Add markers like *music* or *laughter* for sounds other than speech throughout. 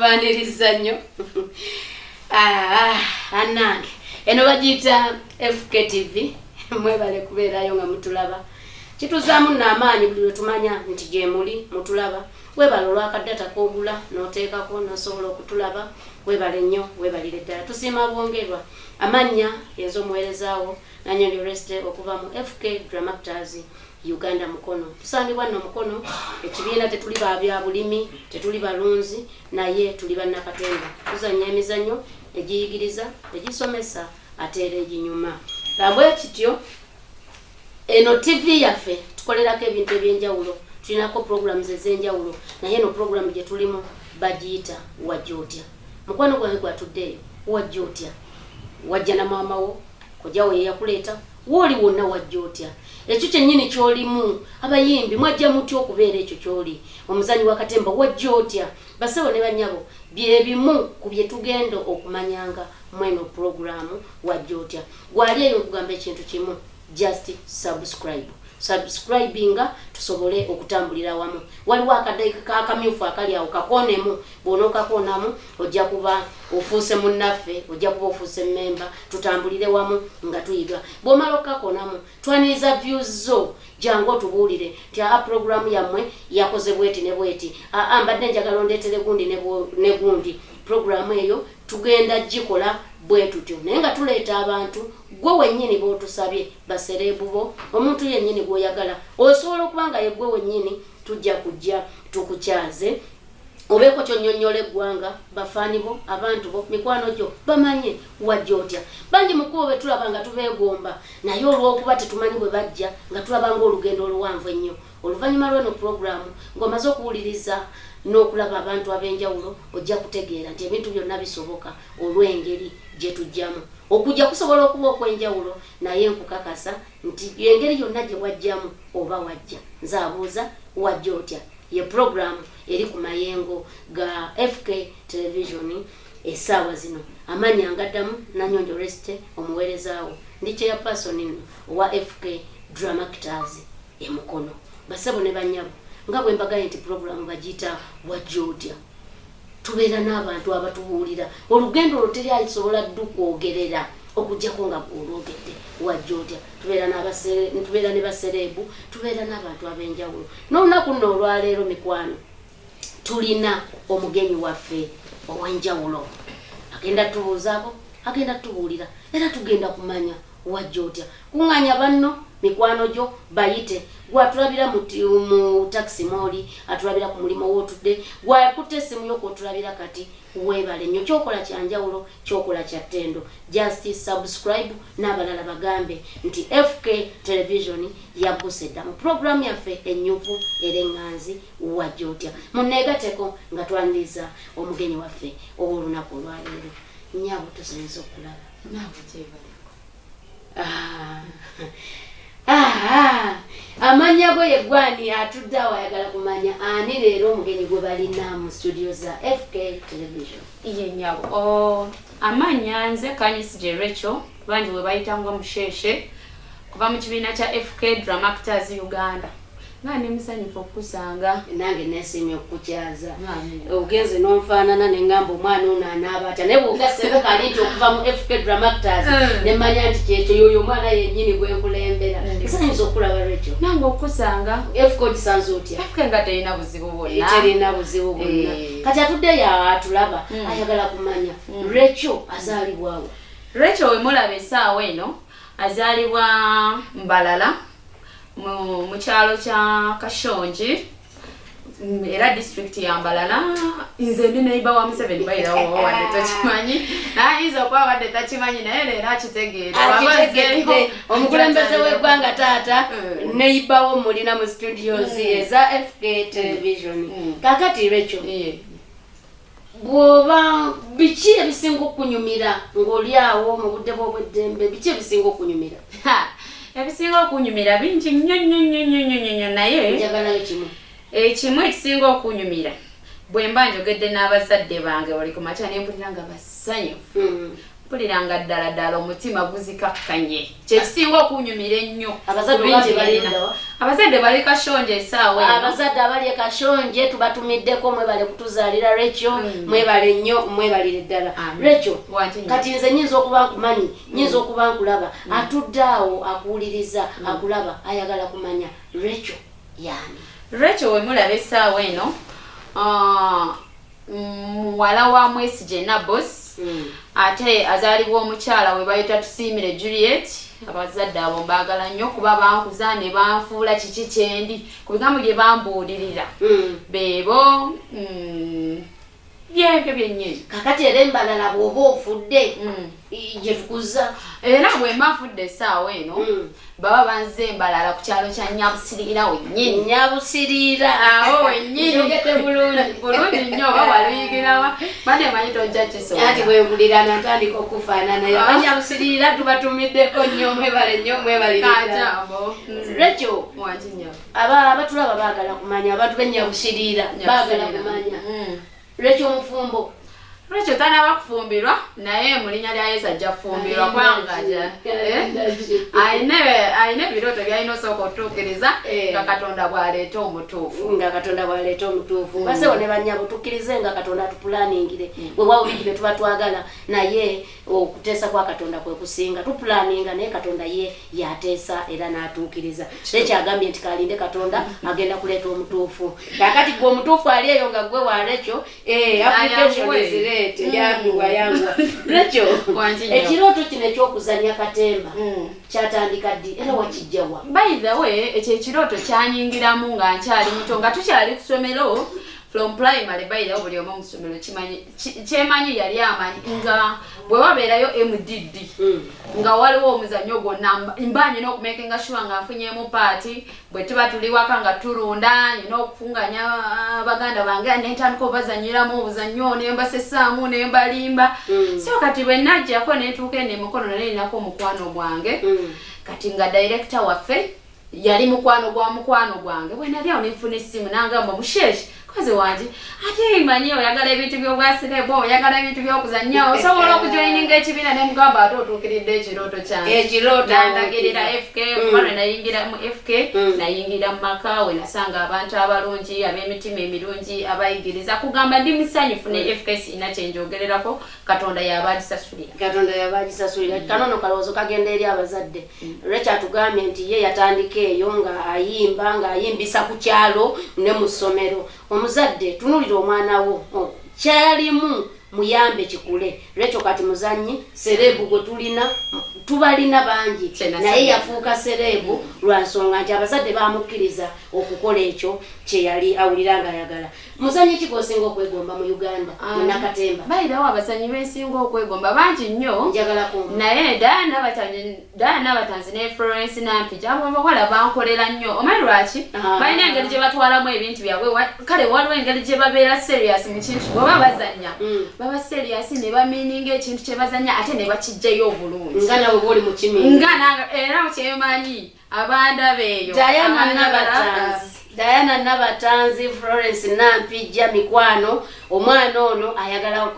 tubaniriza nnyo. *laughs* Anange. Eno bagiyita fktv *laughs* mwebale kubeerayo nga mutulaba. Kituzaamu namaanyi buli lwetumanya nti gyemuli mutulaba. Webale olwakaddata kogula noteekako nosobola okutulaba. Webale nnyo webalire ddala. Tusiima bwongerwa. Amannya ez'omuweerezaawo nanyondi reste okuva mu fk dramactors uganda mukono. Tusangibwa nno mukono ekibiina tetuli babya bulimi tetuli balunzi naye tuli bannakatemba tuzanya emizannyo egiyigiriza egisomesa ate era eginyuma. Bwe kityo eno tv yaffe tukolerako ebintu ebyenjawulo tulinako programs ez'enjawulo naye eno programu gye tulimu bagiyita wajja otya. Mukwano gwange gwatuddeeyo wajja otya. Wajja na maama wo kojawo yeyakuleeta wooli wonna wajja otya? Ekyo kyennyini kyolimu. Abayimbi mwajja mutya okubeera ekyo kyoli? Omuzanyi wakatemba wajja otya? Basewo ne banyabo byebimu ku bye tugenda okumanyanga mweno programu wajja otya? Gwali eyo okugamba ekintu kimu just subscribe subscribinga tusobole okutambulira wamu. Waliwo akadaika akamyufu akali awo kakonemu bwona okakonamu ojja kuba ofuuse munnaffe ojja kuba ofuuse memba tutambulire wamu nga tuyiga. Bwomala okakonamu twaniriza views zo jangu otubuulire nti aa programu yammwe yakoze bweti ne bweti. Aa mbadde njagala ondeetere gundi ne gundi. Programu eyo tugenda gikola bwe tutyo. Naye nga tuleeta abantu gwe wennyini b'otusabye basereebu bo omuntu yennyini gw'oyagala. Osobola okuba nga ye gwe wennyini tujja kujja tukukyaze. Obeeko kyonnyonnyola eggwanga bafaani bo abantu bo mikwano gyo bamanye wajja otya. Bangi mukubo be tulaba nga tubeegomba naye olw'okuba tetumanyi bwe bajja nga tulaba ng'olugendo oluwanvu ennyo. Oluvannyuma lw'eno puroguramu ng'omaze okuwuliriza n'okulaba abantu ab'enjawulo ojja kutegeera nti ebintu byonna bisoboka olw'engeri gye tujjamu okujja kusobola okuba okw'enjawulo naye nkukakasa nti engeri yonna gye wajjamu oba wajja. Nze abuuza wajja otya? Ye puroguramu eri ku mayengo ga fk television essaawa zino. Amanyi angaddamu nanyonjo resite omuweerezaawo ndi kyeyapasoni nno owa fk dramactors emukono basabo ne banyabo nga bwe mbagaye nti puroguramu bagiyita wajja otya tubeera n'abantu abatubuulira. Olugendo olwo teri alisobola ddu kwogerera okugjako nga olwogedde wajja otya tubeera ne basereebu tubeera n'abantu ab'enjawulo. N'olunaku nno olwaleero mikwano tulina omugenyi waffe ow'enjawulo. Agenda tubuuzaako agenda tubuulira era tugenda kumanya wajja otya? Kuŋŋanya banno mikwano gyo bayite. Gwatulabira mu taxi mooli atulabira ku mulimu wootudde gwakutta essimu yokwotulabira kati weebale nnyo. Kyokola kyanjawulo kyokola kya ttendo. Just subscribe n'abalala bagambe nti fk television yagguse dda mu puroguramu yaffe enyuvu era eŋŋanzi wajja otya? Muneegateko nga twaniriza omugenyi waffe ow'olunaku olwaleero nyabo tusinza okulaba. Naawe gyebaleko amanya go yeggwani atudde awo ayagala kumanya ani leero omugenyi gwe balina mu studio za fk television? Ye nyabo amanya nze kanyisi gye recho bangi bwe bayitangwa musheshe kuva mu kibiina kya fk dramactors uganda nga ndi musanyufu okusanga nange nesimye okukukyaza. Ogenze n'onfaanana neŋŋamba omwana ono anaaba atya naye bwogaseko kali nti okuva mu fk dramactors Mm. nemanya nti kyekyo yoyo omwana yennyini gwenkulembera Mm. nsanyuza okulaba lwekyo? Nange okusanga fk gisanze otya? Fk nga terina buzibu bwonna. Terina buzibu bwonna. Eh. kati atuddeyo atulaba Mm. ayagala kumanya. Lwekyo azaalibwawo? Rachel wemulaba essaawa eno azaalibwa mbalala mu kyalo kya kashonji Mm, era disitulikiti ya mbalala nze ndi neiba wa museveni bayirawo wadde *laughs* takimanyi ayinza okuba wadde takimanyi naye leero akitegeere. Akitegedde omukulembeze w'eggwanga taata Mm. neibawo mulina mu studios eza fk television. Mm. kakati lwekyo bw'oba biki ebisinga okunyumira ng'oli awo mu budde bw'obweddembe biki ebisinga okunyumira ebisinga okunyumira bingi nnyo nnyo nnyo nnyo nnyo nnyo naye ekimu ekisinga okunyumira. Bwe mba njogedde n'abazadde bange buli ku makya ne mpulira nga basanyufu Mm. mpuliranga ddala ddala omutima guzikakkanye. Kyekisinga okunyumira ennyo. Abazadde bali kashonje esaawa abazadde abali e kashonje tubatumiddeko mwebale kutuzaalira rekyo Mm. mwebale nnyo mwebalire ddala. Rekyo kati nze nyinza okuba nkumanyi nyinza okuba nkulaba. Atudde awo akuwuliriza akulaba ayagala kumanya rekyo yani rachel wemulaba essaawa eno ah, muwala wa mwesije nabos ate azaalibwa omukyala we bayita tusiimire juliet abazadde abo mbaagala nnyo kuba bankuza ne banfuula kiki kyendi ku bigambo bye bambuulirira Mm. beebo mm, byebyo byennyini. Kakati era embalala bw'oba ofudde Mm. gye tukuza era bwe mbanfudde essaawa eno Mm. baba banze embalala ku kyalo kya nyabusirira wennyini. Nyabusiriira awo wennyini. Njogedde bulungi. *laughs* Bulungi nnyo oba waluyigirawa bane manyi tojja kisobola ati bwempulirana ntandika okufaanana. Abanyabusiriira tubatumiddeko nnyo mwebale nnyo mwebalire kajambo. Rekyo aba abatulaba baagala kumanya abantu b'enyabusiriira baagala kumanya rekyo omufumbo lwekyo tanaba kufumbirwa naye mu linnya lya yesu ajja kufumbirwa kwangaja ayina ebirooto byalina osooka otuukiriza Eh. nga katonda bw'aleeta omutuufu. Nga katonda bwaleeta omutuufu. Basewo ne banyabo tukkirize nga katonda tupulaningire bwewawo bingi bye tuba twagala naye okuteesa kwa katonda kwe kusinga tupulaninga naye katonda ye yateesa era n'atuukiriza. Nekyagambye nti kalinde katonda agenda kuleeta omutuufu. Kakati gwe omutuufu ali eyo nga gwe walekyo application Ayanguwe. Zireete Mm. yanguwa yanguwa *laughs* nnyo. ekirooto kino ekyokuzanya katemba Mm. kyatandika ddi era wakijjawa by the way ekyo ekirooto kyanyingiramu nga nkyali muto nga tukyali ku ssomero from primary by the way buli omu mu ssomero kyemanyi yali amanyi nga bwe wabeerayo mdd Mm. nga waliwo omuzannyo gwonna mba- nyina okumakinga sure nga nfunyemu paati bwe tuba tuli waka nga tulunda nyina okufunganya ah, baganda bange nentandika obazanyiramu obuzannyo nembasesaamu nembalimba Mm. so kati bwe najjako netuuka eno emikono nale ninako omukwano gwange Mm. kati nga director waffe yali mukwano gwa mukwano gwange bwe nali awo nenfuna essimu nangamba musheshi kozi wanje ate manyi oyagala ebintu byobwasirebo oyagala ebintu byokuzannyo osobola okujoininga ekibiina nemugamba ate otuukiridde ekirooto nandagirira fk Mm. kuba lwe nayingira mu fk Mm. nayingira mu maka we nasanga abantu abalungi ab'emitima emirungi abayigiriza. Kugamba ndi musanyufu ne fk sirina kyenjogererako katonda yaba agisasulira katonda yabagisasulira. Kanono kalowoozo kagenda eri abazadde. Lwekyatugambye nti ye yatandika eyo nga ayimba ng'ayimbisa ku kyalo ne mu ssomero omuzadde tunulira omwana wo. O, kyalimu muyambe kikule. Lwekyo kati muzanyi serebu gwe tulina tubalina bangi. Naye yafuuka serebu lwa nsonga nti abazadde bamukkiriza okukola ekyo kye yali awulira nga ayagala muzanyi ki gwosinga okwegomba mu uganda munakatemba bayirawo abasannyi bensinga okwegomba bangi nnyo. Naye dayana abatanzi ne florence nampija abo abawala bankolera nnyo. Omanyi lwaki? Ah. balina engeri gye batwalamu ebintu byabwe kale waliwo engeri gye babeera serious mu kintu bweoba bazanya Mm. baba serious ne bamininga ekintu kye bazanya ate ne bakijjayo obulungi. Nga nawe bwoli mu kimingi nga nange era kyemanyi abandaba eyo diana nabatanzi diana nabatanzi florence nampijja mikwano omwana ono ayagala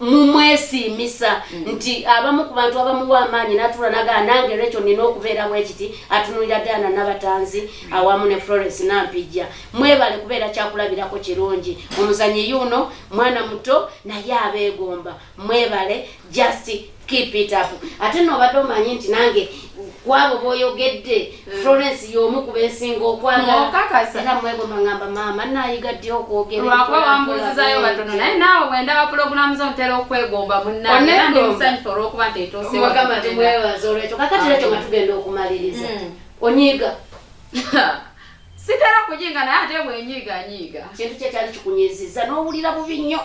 mumwesiimisa nti abamu ku bantu abamuwa amaanyi natula nagaa nange lwekyo nina okubeera bwekiti atunulira diana nabatanzi awamu ne florence nampijja. Mwebale kubeera kyakulabirako kirungi. Omuzanyi yuno mwana muto naye abeegomba. Mwebale just keep it up. Ate nobadde omanyi nti nange kwabo boyogedde florence y'omu ku bensinga okwagala. Okakasa. era mwegomba ngamba maama nayiga ddi okwogera lwakuba empola wambuuzizayo bwetyo." naye naawe bwendaba pulogulaamu zo ntera okwegomba munnange. Era ndi Onegomba. musanyufu olw'okuba nti etuusewo mugamba timwebaza olwekyo. Kakati lwekyo nga tugenda okumaliriza. Mm. onyiiga. *laughs* Sitera kujinga naye ate bwenyiiga nyiiga kintu kye kyali kikunyiziza n'owulira bubi nnyo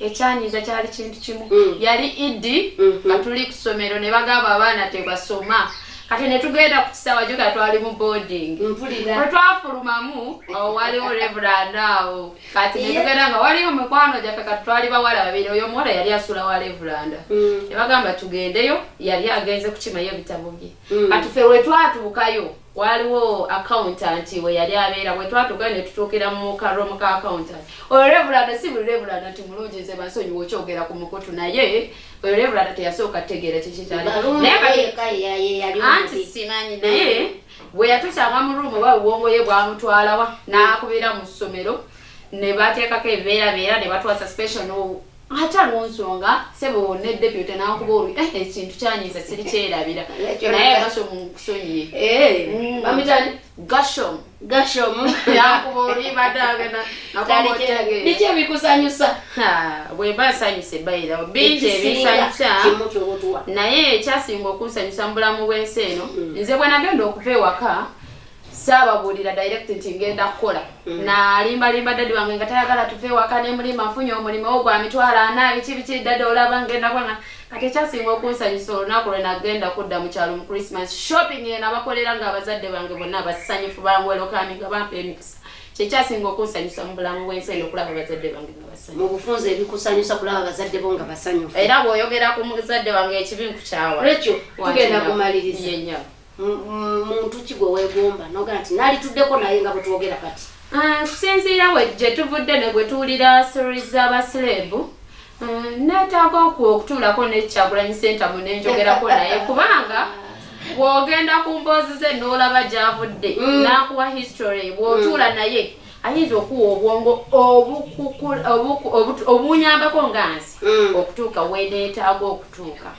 ekyanyiza kyali kintu kimu Mm. yali idi Mhm. nga tuli ku ssomero ne bagamba abaana tebasoma kati ne tugenda ku kisawa jo nga twali mu boarding bwe twafulumamu awo waliwo reverand awo kati ne tugenda nga waliwo mikwano gyaffe kati twali bawala babiri oyo omuwala yali asula wa reveranda Mm. ne bagamba tugendeyo yali agenze kukimayo ebitabo bye Mm. kati ffe lwe twatuukayo waliwo accountant we yali abeera bwe twatuuka ne tutuukira mu karomu ka accountant. Oyo revulanda si buli revulanda ti mulungi nze bansonyiwa okyogera ku mukutu naye oyo revulanda teyasooka kutegeera kikikyali naye kati anti simanyi naye bwe yatusanga mu ruumu oba buwongo ye bwamutwalawa n'akubira mu ssomero ne bateekako ebeerabeera ne batwa suspension ate alwonsonga sebo ne deputy n'akuba olu eh ekintu kyanyiza siri kyerabira. *laughs* Naye gasho mukusonyiye Eh, bamitani gasho. Gashomu *laughs* yakuba oli badde agenda biki ebikusanyusa bwemba nsanyuse bayira bingi ebinsanyusa. naye ekyasinga okunsanyusa mu bulamu bw'ensi eno nze bwe nagenda okuva ewaka saababuulira direct nti ngenda kukola. Nalimbalimba dadi wange nga tayagala tuve ewaka ne mulima nfunye omulimu ogwo gwa mitwalo ana biki biki dadi olaba ngenda kwanga kati ekyasinga okunsanyusa olunaku lwe nagenda kudda mu kyalo mu christmas shopping eno abakolera nga abazadde bange bonna basanyufu bangwelokami nga bampa emikisa. Kyekyasinga okunsanyusa mu bulamu bw'ensi eno okulaba abazadde bange nga basanyufu. Mu bufunze ebikusanyusa kulaba abazadde bo nga basanyufu. Era bw'oyogera ku muzadde wange ekibi nkukyawa lekyo tugenda kumaliriza muntu ki gwe weegomba noga nti nalituddeko naye nga bwetwogera kati Ah, kusinziira we gye tuvudde ne gwe tuwulira stories z'abasireebu ah, neetaaga oku okutuulako nekyagulanyi sentamu nenjogerako naye *laughs* kubanga bw'ogenda ku mboozi ze n'olaba gy'avudde Mm. n'akuwa history bw'otuula naye ayinza okuwa obwongo obukukula- obunyambako nga nsi Mm. okutuuka weneetaaga okutuuka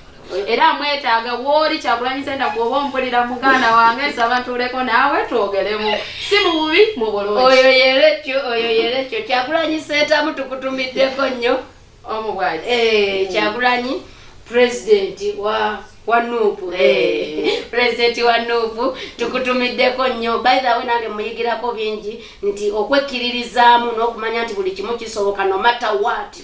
era mwetaaga wooli kyagulanyi senta bw'oba ompulira muganda wange nsaba ntuuleko naawe twogeremu. Si mu bubi mu bulungi. Oyo yerekyo oyo yerekyo kyagulanyi seetamu tukutumiddeko nnyo. Omubwaki Eh, kyagulanyi pulezidenti wa wa nuupu. Eh. *laughs* pulezidenti wa nuupu tukutumiddeko nnyo. Way nange muyigirako bingi nti okwekkiririzaamu n'okumanya nti buli kimu kisoboka no matter what.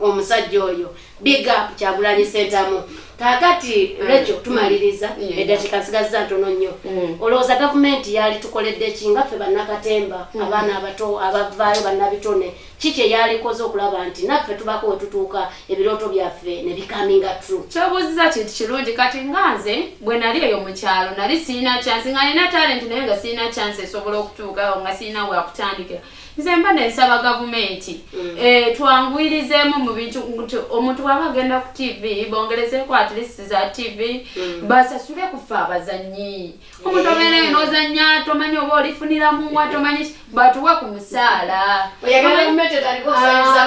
Omusajja oyo. Big up kyagulanyi sentamu kakati lekyo tumaliriza. Yeah. eddakiika nsigazza ntono nnyo. Mm. olowooza gavumenti yali tukoledde ki? Nga ffe bannakatemba abaana abato abavaayo bannabitone ki kye yalikoze okulaba nti naffe tubako we tutuuka ebirooto byaffe ne bikaminga true kyobuuziza kintu kirungi kati nga nze bwe nali eyo mu kyalo nali siina chance nga nina talent naye nga siina chance esobola okutuukawo nga siina wakutandikira nze mba nensaba gavumenti eh, twanguyirizeemu mu bintu omuntu bwaba agenda ku tv bongerezeeko at least za tv basasule kufe abazanyi omuntu obeereyo n'ozanya tomanyi oba olifuniramuwa *laughs* tomanyi ki, batuwe ku musaala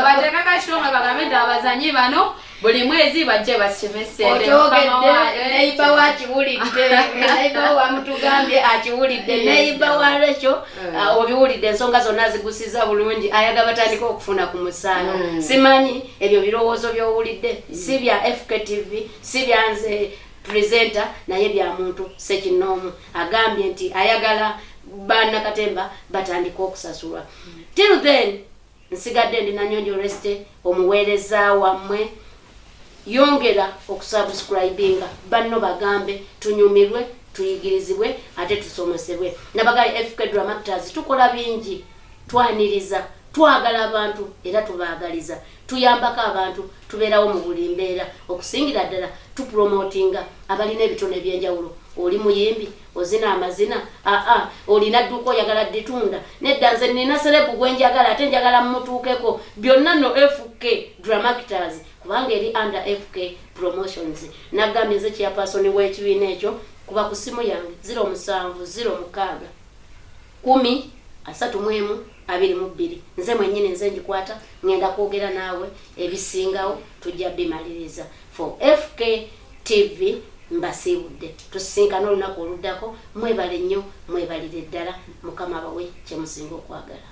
bateeka kasonga bagambe nti abazanyi bano buli mwezi bajje bakime sente okyogedde neiba wa *laughs* akiwulidde neiba akiwulidde. Neiba wa lekyo ah, obiwulidde. Ensonga zonna zigusiza bulungi. Ayaga batandika okufuna ku musaala Mm. simanyi ebyo birowoozo byowulidde. Si bya fktv si byanze presenter naye bya muntu sekinoomu agambye nti ayagala bannakatemba batandika okusasulwa. Till then nsigadde ndi nanyonjo reste omuweereza wammwe. Yongera okusubscribinga banno bagambe tunyumirwe tuyigirizibwe ate tusomesebwe nabagali fk dramactors tukola bingi twaniriza twagala abantu era tubaagaliza. Tuyambako abantu tubeerawo mu buli mbeera. Okusingira ddala tupromotinga abalina ebitone ebyenjawulo. Oli muyimbi ozina amazina aa olina dduuka oyagala ditunda nedda nze nina serebu gwenjagala ate njagala mumutuukeko byonna no fk dramactors kubanga eri under fk promotions. Nagambye nze kyapasoni w'ekibiina ekyo kuba ku simu yange 07 06 kumi asatu mu emu abiri mu bbiri. Nze mwennyini nze ngikwata ŋŋenda kwogera naawe ebisingawo tujja bimaliriza. For fk tv mbasiibudde. Tusinkana olunaku oluddako mwebale nnyo mwebalire ddala. Mukama abawe kyemusinga okwagala.